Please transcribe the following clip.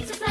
pizza.